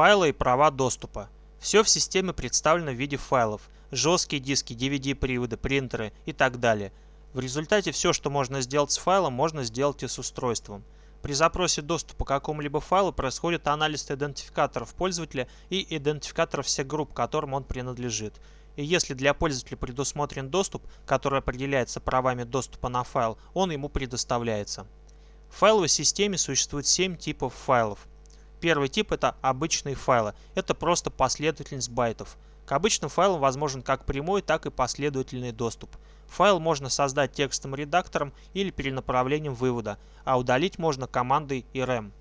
Файлы и права доступа. Все в системе представлено в виде файлов. Жесткие диски, DVD-приводы, принтеры и так далее. В результате все, что можно сделать с файлом, можно сделать и с устройством. При запросе доступа к какому-либо файлу происходит анализ идентификаторов пользователя и идентификаторов всех групп, которым он принадлежит. И если для пользователя предусмотрен доступ, который определяется правами доступа на файл, он ему предоставляется. В файловой системе существует 7 типов файлов. Первый тип это обычные файлы. Это просто последовательность байтов. К обычным файлам возможен как прямой, так и последовательный доступ. Файл можно создать текстовым редактором или перенаправлением вывода, а удалить можно командой rm.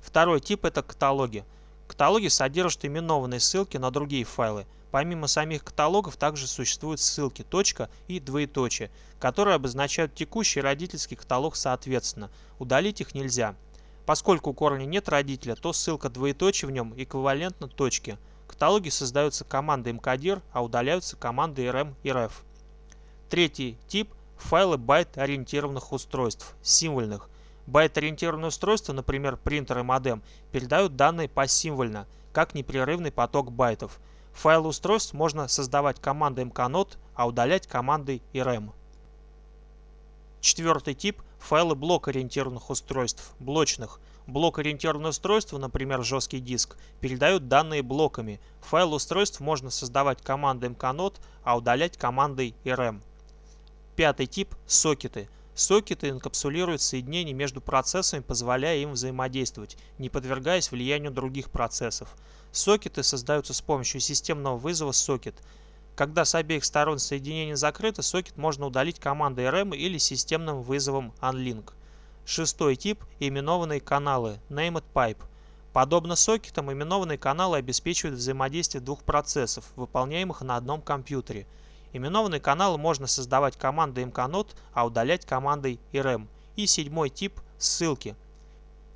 Второй тип это каталоги. Каталоги содержат именованные ссылки на другие файлы. Помимо самих каталогов также существуют ссылки точка и двоеточие, которые обозначают текущий родительский каталог соответственно. Удалить их нельзя. Поскольку у корня нет родителя, то ссылка двоеточие в нем эквивалентна точке. Каталоги создаются командой mkdir, а удаляются командой rm и ref. Третий тип – файлы байт-ориентированных устройств, символьных. Байт-ориентированные устройства, например, принтер и модем, передают данные посимвольно, как непрерывный поток байтов. Файлы устройств можно создавать командой mknode, а удалять командой rm. Четвертый тип – файлы блок-ориентированных устройств, блочных. Блок-ориентированные устройства, например, жесткий диск, передают данные блоками. Файл устройств можно создавать командой mknode, а удалять командой rm. Пятый тип – сокеты. Сокеты инкапсулируют соединения между процессами, позволяя им взаимодействовать, не подвергаясь влиянию других процессов. Сокеты создаются с помощью системного вызова сокет – когда с обеих сторон соединение закрыто, сокет можно удалить командой RM или системным вызовом unlink. Шестой тип – именованные каналы Named Pipe. Подобно сокетам, именованные каналы обеспечивают взаимодействие двух процессов, выполняемых на одном компьютере. Именованные каналы можно создавать командой mknode, а удалять командой rm. И седьмой тип – ссылки.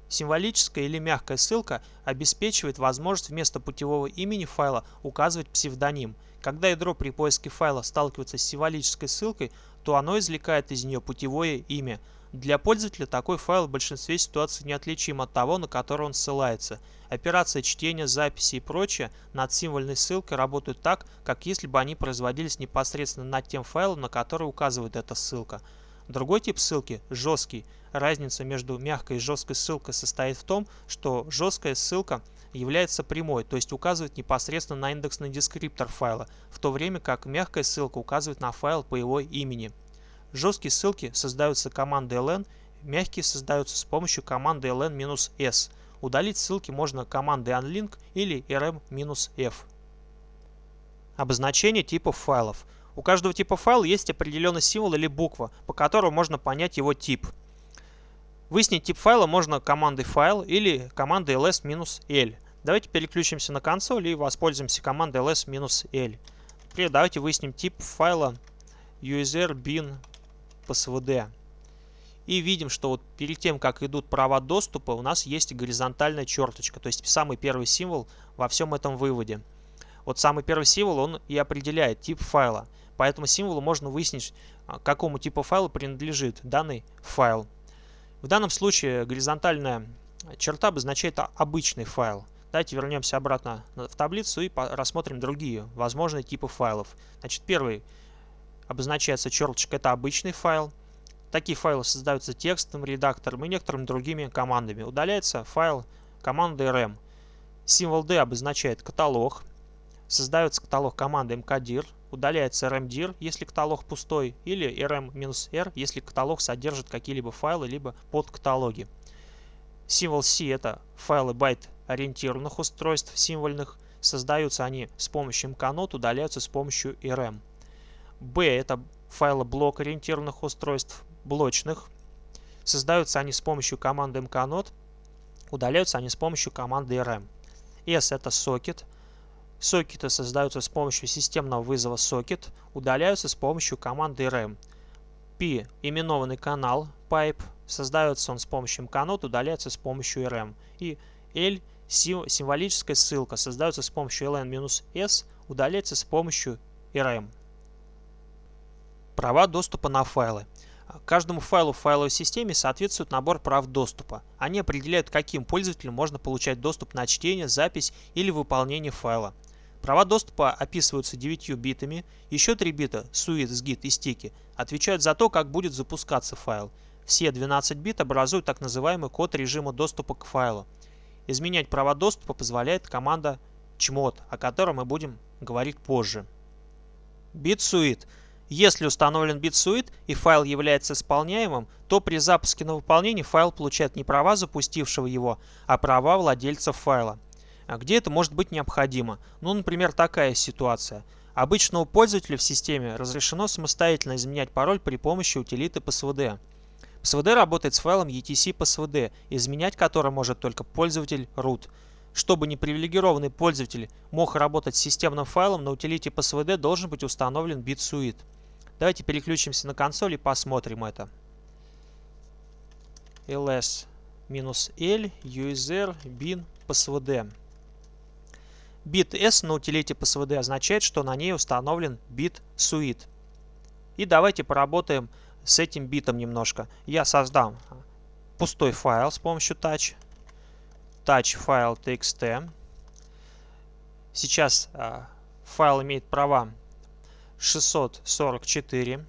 Символическая или мягкая ссылка обеспечивает возможность вместо путевого имени файла указывать псевдоним – когда ядро при поиске файла сталкивается с символической ссылкой, то оно извлекает из нее путевое имя. Для пользователя такой файл в большинстве ситуаций неотличим от того, на который он ссылается. Операции чтения, записи и прочее над символьной ссылкой работают так, как если бы они производились непосредственно над тем файлом, на который указывает эта ссылка. Другой тип ссылки – жесткий. Разница между мягкой и жесткой ссылкой состоит в том, что жесткая ссылка – является прямой, то есть указывает непосредственно на индексный дескриптор файла, в то время как мягкая ссылка указывает на файл по его имени. Жесткие ссылки создаются командой ln, мягкие создаются с помощью команды ln-s. Удалить ссылки можно командой unlink или rm-f. Обозначение типов файлов. У каждого типа файла есть определенный символ или буква, по которому можно понять его тип. Выяснить тип файла можно командой файл или командой ls-l. Давайте переключимся на консоль и воспользуемся командой ls-l. Например, давайте выясним тип файла user bin psvd. И видим, что вот перед тем, как идут права доступа, у нас есть горизонтальная черточка, то есть самый первый символ во всем этом выводе. Вот самый первый символ, он и определяет тип файла. По этому символу можно выяснить, а, какому типу файла принадлежит данный файл. В данном случае горизонтальная черта обозначает обычный файл. Давайте вернемся обратно в таблицу и рассмотрим другие возможные типы файлов. Значит, первый обозначается черточка, это обычный файл. Такие файлы создаются текстовым редактором и некоторыми другими командами. Удаляется файл командой rm. Символ D обозначает каталог. Создается каталог командой mkdir удаляется rmdir, если каталог пустой, или rm-r, если каталог содержит какие-либо файлы, либо подкаталоги. Символ C это файлы байт-ориентированных устройств символьных. Создаются они с помощью mknode, удаляются с помощью rm. B это файлы блок-ориентированных устройств блочных. Создаются они с помощью команды mknode, удаляются они с помощью команды rm. S это сокет Сокеты создаются с помощью системного вызова сокет, удаляются с помощью команды rm. P – именованный канал pipe, создается он с помощью mknode, удаляется с помощью rm. И L – символическая ссылка, создается с помощью ln-s, удаляется с помощью rm. Права доступа на файлы. Каждому файлу в файловой системе соответствует набор прав доступа. Они определяют, каким пользователям можно получать доступ на чтение, запись или выполнение файла. Права доступа описываются 9 битами, еще 3 бита SUIT, SGIT и стики отвечают за то, как будет запускаться файл. Все 12 бит образуют так называемый код режима доступа к файлу. Изменять права доступа позволяет команда chmod, о которой мы будем говорить позже. BitSuite. Если установлен BitSuite и файл является исполняемым, то при запуске на выполнение файл получает не права запустившего его, а права владельца файла. А где это может быть необходимо? Ну, например, такая ситуация. Обычному пользователю в системе разрешено самостоятельно изменять пароль при помощи утилиты PSVD. PSVD работает с файлом etc PSVD, изменять который может только пользователь root. Чтобы непривилегированный пользователь мог работать с системным файлом, на утилите PSVD должен быть установлен BitSuite. Давайте переключимся на консоль и посмотрим это. ls-l user bin psvd. Bit s на утилите psvd означает, что на ней установлен бит suite. И давайте поработаем с этим битом немножко. Я создам пустой файл с помощью touch touch файл txt. Сейчас а, файл имеет права 644.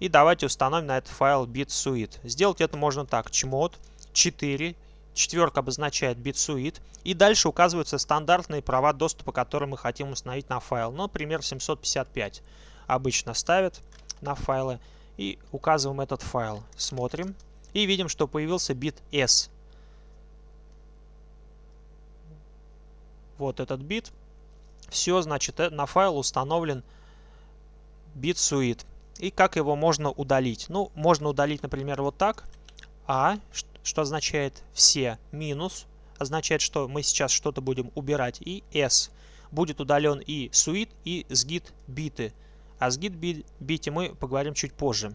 И давайте установим на этот файл bitsuite. Сделать это можно так. chmod 4. Четверка обозначает bitsuite. И дальше указываются стандартные права доступа, которые мы хотим установить на файл. Ну, например, 755 обычно ставят на файлы. И указываем этот файл. Смотрим. И видим, что появился бит s. вот этот бит. Все, значит, э, на файл установлен bitsuite. И как его можно удалить? Ну, можно удалить, например, вот так. А, что означает все, минус, означает, что мы сейчас что-то будем убирать. И S. Будет удален и suite, и sgit биты. О sgit бите мы поговорим чуть позже.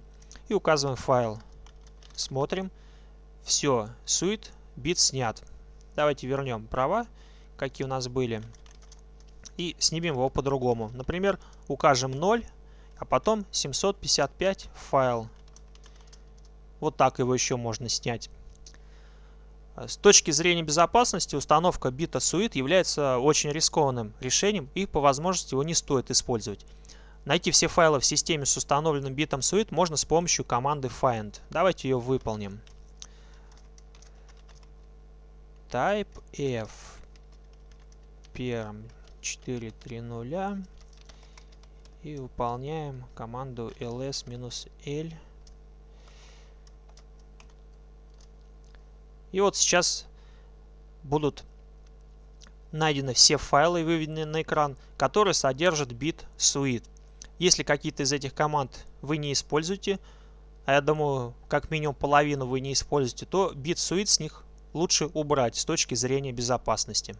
И указываем файл. Смотрим. Все, suite, бит снят. Давайте вернем права какие у нас были. И снимем его по-другому. Например, укажем 0, а потом 755 файл. Вот так его еще можно снять. С точки зрения безопасности установка бита SUIT является очень рискованным решением и по возможности его не стоит использовать. Найти все файлы в системе с установленным битом SUIT можно с помощью команды find. Давайте ее выполним. Type F первом 4.3.0 и выполняем команду ls-l. И вот сейчас будут найдены все файлы, выведены на экран, которые содержат бит suite. Если какие-то из этих команд вы не используете, а я думаю, как минимум половину вы не используете, то бит suite с них лучше убрать с точки зрения безопасности.